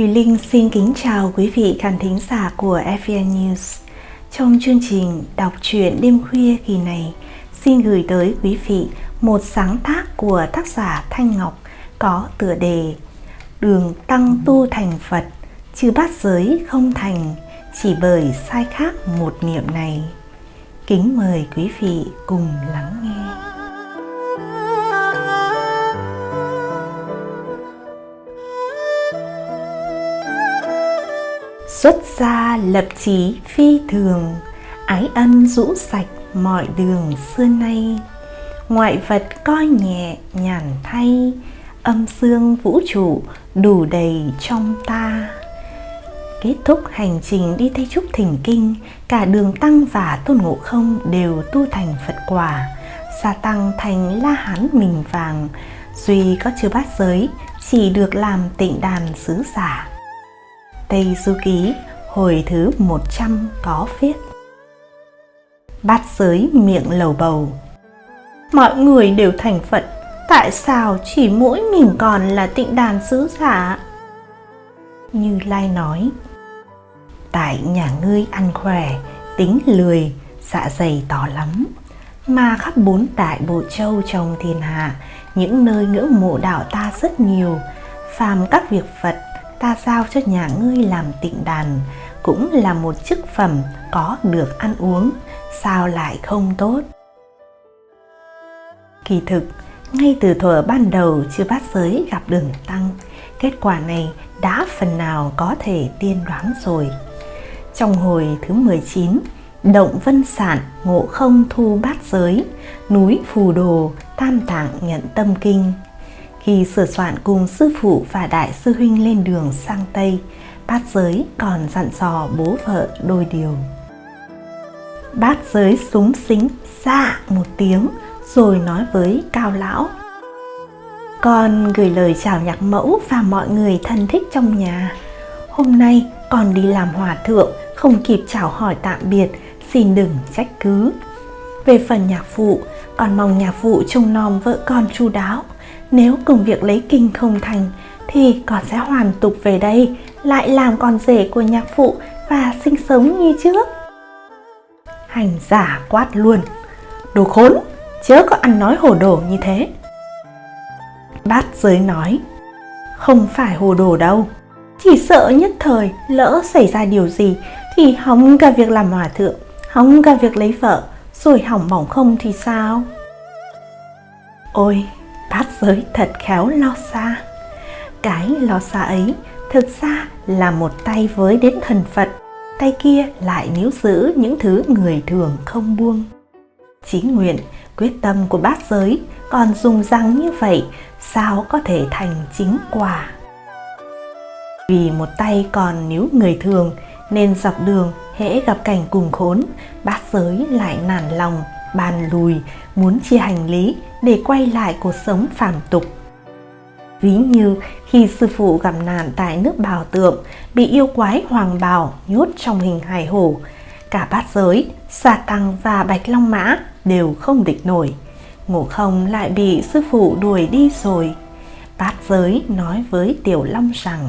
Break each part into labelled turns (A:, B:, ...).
A: Thùy Linh xin kính chào quý vị khán thính giả của FVN News. Trong chương trình đọc truyện đêm khuya kỳ này, xin gửi tới quý vị một sáng tác của tác giả Thanh Ngọc có tựa đề Đường tăng tu thành Phật, chứ bát giới không thành, chỉ bởi sai khác một niệm này. Kính mời quý vị cùng lắng nghe. Xuất gia lập chí phi thường, ái ân rũ sạch mọi đường xưa nay. Ngoại vật coi nhẹ nhàn thay, âm dương vũ trụ đủ đầy trong ta. Kết thúc hành trình đi Tây Trúc Thỉnh Kinh, cả Đường Tăng và Tôn Ngộ Không đều tu thành Phật quả. Gia Tăng thành La Hán mình vàng, duy có chưa bát giới, chỉ được làm tịnh đàn sứ giả. Tây Du Ký hồi thứ 100 có viết Bát giới miệng lầu bầu Mọi người đều thành Phật Tại sao chỉ mỗi mình còn là tịnh đàn sứ giả? Như Lai nói Tại nhà ngươi ăn khỏe, tính lười, dạ dày to lắm Mà khắp bốn đại bộ châu trong thiên hạ Những nơi ngưỡng mộ đạo ta rất nhiều Phàm các việc Phật ta giao cho nhà ngươi làm tịnh đàn, cũng là một chức phẩm có được ăn uống, sao lại không tốt? Kỳ thực, ngay từ thuở ban đầu chưa bát giới gặp đường tăng, kết quả này đã phần nào có thể tiên đoán rồi. Trong hồi thứ 19 động vân sản ngộ không thu bát giới, núi phù đồ, tam tạng nhận tâm kinh khi sửa soạn cùng sư phụ và đại sư huynh lên đường sang Tây, bát giới còn dặn dò bố vợ đôi điều. Bát giới súng xính dạ một tiếng rồi nói với cao lão. Con gửi lời chào nhạc mẫu và mọi người thân thích trong nhà. Hôm nay con đi làm hòa thượng, không kịp chào hỏi tạm biệt, xin đừng trách cứ. Về phần nhạc phụ, con mong nhạc phụ trông nom vợ con chu đáo, nếu công việc lấy kinh không thành thì con sẽ hoàn tục về đây, lại làm con rể của nhạc phụ và sinh sống như trước. Hành giả quát luôn, đồ khốn, chớ có ăn nói hồ đồ như thế. Bát giới nói, không phải hồ đồ đâu, chỉ sợ nhất thời lỡ xảy ra điều gì thì hỏng cả việc làm hòa thượng, hỏng cả việc lấy vợ, rồi hỏng bỏng không thì sao? Ôi, bát giới thật khéo lo xa. Cái lo xa ấy thực ra là một tay với đến thần phật, tay kia lại níu giữ những thứ người thường không buông. Chí nguyện, quyết tâm của bát giới còn dùng răng như vậy, sao có thể thành chính quả? Vì một tay còn níu người thường nên dọc đường hễ gặp cảnh cùng khốn, bát giới lại nản lòng, bàn lùi, muốn chia hành lý để quay lại cuộc sống phàm tục. Ví như khi sư phụ gặp nạn tại nước bào tượng, bị yêu quái hoàng bào nhốt trong hình hài hổ, cả bát giới, xà tăng và bạch long mã đều không địch nổi. Ngộ không lại bị sư phụ đuổi đi rồi. Bát giới nói với Tiểu Long rằng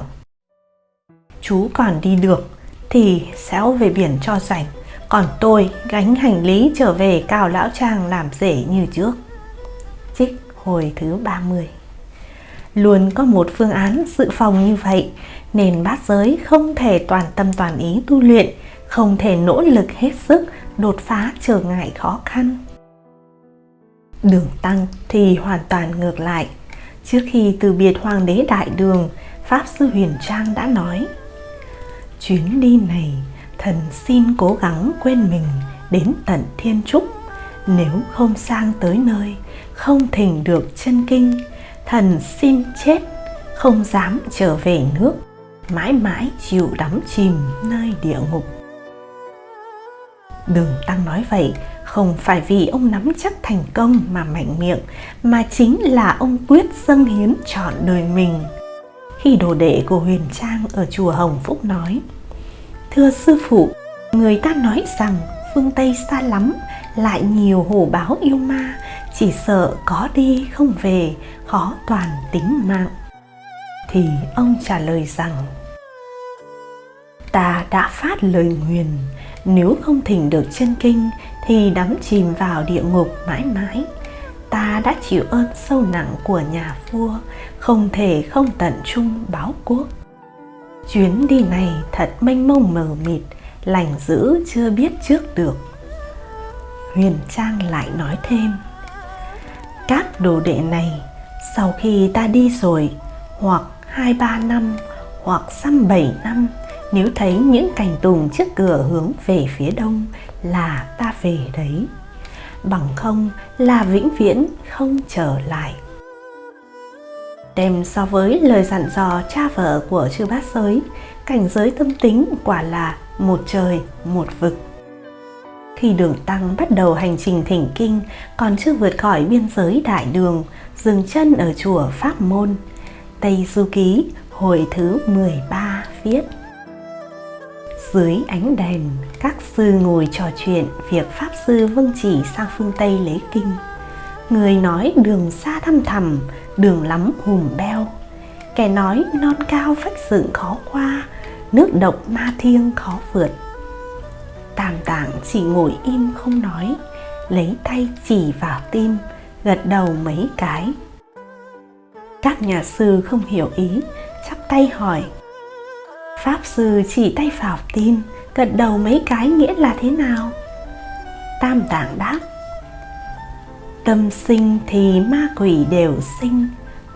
A: Chú còn đi được thì xéo về biển cho rảnh còn tôi gánh hành lý trở về Cao Lão Trang làm rể như trước. Hồi thứ 30 Luôn có một phương án dự phòng như vậy, nên bát giới không thể toàn tâm toàn ý tu luyện, không thể nỗ lực hết sức đột phá trở ngại khó khăn. Đường Tăng thì hoàn toàn ngược lại. Trước khi từ biệt Hoàng đế Đại Đường, Pháp Sư Huyền Trang đã nói Chuyến đi này thần xin cố gắng quên mình đến tận thiên trúc nếu không sang tới nơi không thỉnh được chân kinh. Thần xin chết không dám trở về nước. Mãi mãi chịu đắm chìm nơi địa ngục. Đường Tăng nói vậy không phải vì ông nắm chắc thành công mà mạnh miệng mà chính là ông quyết dâng hiến chọn đời mình. Khi đồ đệ của Huyền Trang ở chùa Hồng Phúc nói Thưa sư phụ, người ta nói rằng phương Tây xa lắm, lại nhiều hổ báo yêu ma, chỉ sợ có đi không về, khó toàn tính mạng. Thì ông trả lời rằng, ta đã phát lời nguyền nếu không thỉnh được chân kinh thì đắm chìm vào địa ngục mãi mãi. Ta đã chịu ơn sâu nặng của nhà vua không thể không tận trung báo quốc. Chuyến đi này thật mênh mông mờ mịt lành dữ chưa biết trước được. Huyền trang lại nói thêm các đồ đệ này, sau khi ta đi rồi, hoặc hai ba năm, hoặc xăm bảy năm, nếu thấy những cành tùng trước cửa hướng về phía đông là ta về đấy. Bằng không là vĩnh viễn không trở lại. Đem so với lời dặn dò cha vợ của chư bát giới, cảnh giới tâm tính quả là một trời, một vực khi đường tăng bắt đầu hành trình thỉnh kinh, còn chưa vượt khỏi biên giới đại đường, dừng chân ở chùa pháp môn. Tây du ký, hồi thứ 13 viết, dưới ánh đèn, các sư ngồi trò chuyện việc pháp sư vâng chỉ sang phương tây lấy kinh. Người nói đường xa thăm thẳm, đường lắm hùm beo. Kẻ nói non cao phách dựng khó qua, nước độc ma thiêng khó vượt tam tạng chỉ ngồi im không nói, lấy tay chỉ vào tim, gật đầu mấy cái. Các nhà sư không hiểu ý, chắp tay hỏi. Pháp sư chỉ tay vào tim, gật đầu mấy cái nghĩa là thế nào? Tam tạng đáp. Tâm sinh thì ma quỷ đều sinh,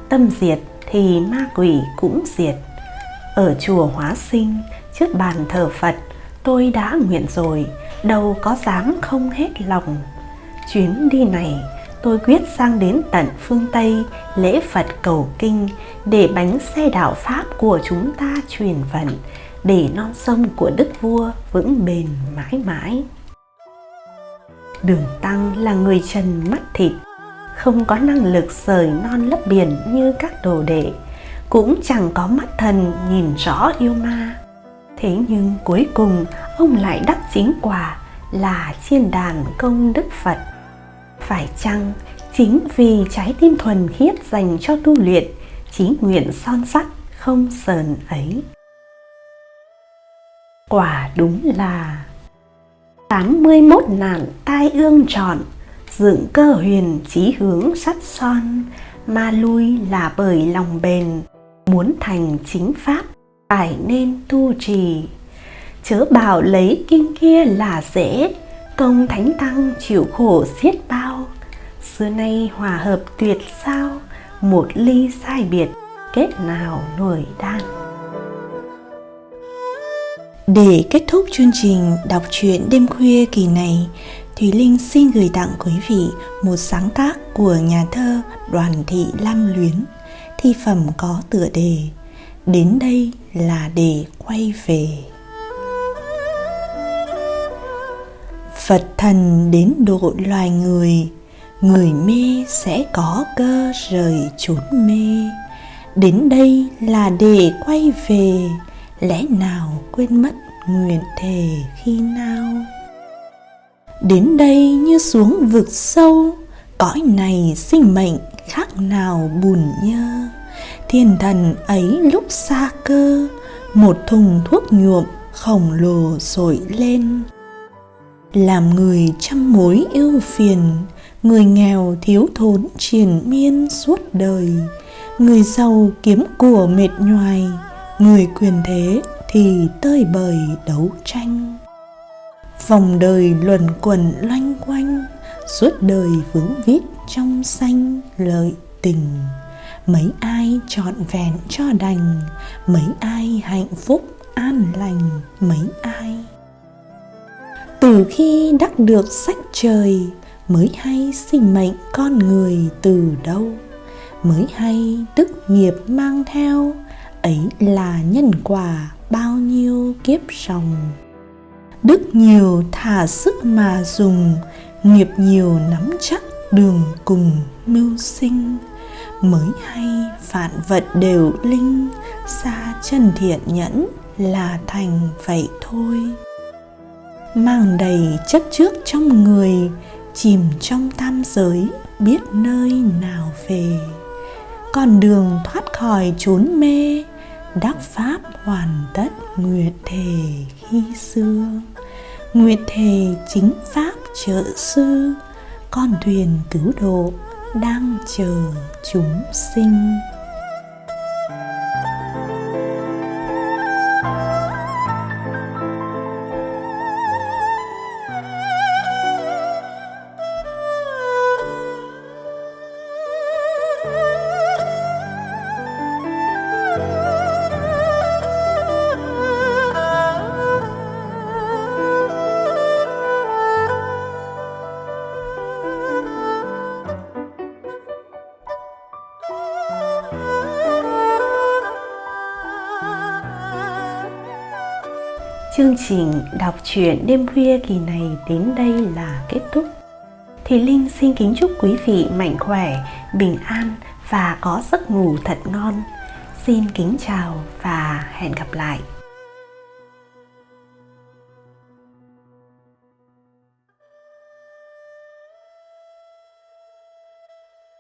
A: tâm diệt thì ma quỷ cũng diệt. Ở chùa hóa sinh, trước bàn thờ phật tôi đã nguyện rồi đâu có dám không hết lòng chuyến đi này tôi quyết sang đến tận phương Tây lễ Phật cầu kinh để bánh xe đạo Pháp của chúng ta truyền vận, để non sông của Đức Vua vững bền mãi mãi. Đường Tăng là người trần mắt thịt, không có năng lực rời non lấp biển như các đồ đệ, cũng chẳng có mắt thần nhìn rõ yêu ma. Thế nhưng cuối cùng, ông lại đắc chính quả là chiên đàn công đức Phật. Phải chăng chính vì trái tim thuần khiết dành cho tu luyện chí nguyện son sắc không sờn ấy? Quả đúng là 81 nạn tai ương trọn, dựng cơ huyền chí hướng sắt son, ma lui là bởi lòng bền, muốn thành chính pháp phải nên tu trì. Chớ bảo lấy kinh kia là dễ, công thánh tăng chịu khổ xiết bao. Xưa nay hòa hợp tuyệt sao, một ly sai biệt, kết nào nổi đan.
B: Để kết thúc chương trình đọc truyện đêm khuya kỳ này, Thùy Linh xin gửi tặng quý vị một sáng tác của nhà thơ Đoàn Thị Lam Luyến, Thi phẩm có tựa đề Đến đây là để quay về. Phật thần đến độ loài người Người mê sẽ có cơ rời chốn mê. Đến đây là để quay về, Lẽ nào quên mất nguyện thề khi nào? Đến đây như xuống vực sâu, Cõi này sinh mệnh khác nào bùn nhơ? Thiên thần ấy lúc xa cơ, Một thùng thuốc nhuộm khổng lồ sổi lên. Làm người trăm mối ưu phiền, người nghèo thiếu thốn triền miên suốt đời. Người giàu kiếm của mệt nhoài, người quyền thế thì tơi bời đấu tranh. Vòng đời luẩn quẩn loanh quanh, suốt đời vướng vít trong xanh lợi tình mấy ai trọn vẹn cho đành, mấy ai hạnh phúc an lành, mấy ai. Từ khi đắc được sách trời, mới hay sinh mệnh con người từ đâu. Mới hay đức nghiệp mang theo, ấy là nhân quả bao nhiêu kiếp sòng đức nhiều thả sức mà dùng, nghiệp nhiều nắm chắc đường cùng mưu sinh mới hay vạn vật đều linh xa chân thiện nhẫn là thành vậy thôi. Mang đầy chấp trước trong người, chìm trong tam giới, biết nơi nào về. Con đường thoát khỏi chốn mê, đắc pháp hoàn tất nguyệt thể khi xưa. Nguyệt thể chính pháp trợ sư, con thuyền cứu độ đang chờ chúng sinh.
A: Chương trình đọc truyện đêm khuya kỳ này đến đây là kết thúc. Thì Linh xin kính chúc quý vị mạnh khỏe, bình an và có giấc ngủ thật ngon. Xin kính chào và hẹn gặp lại.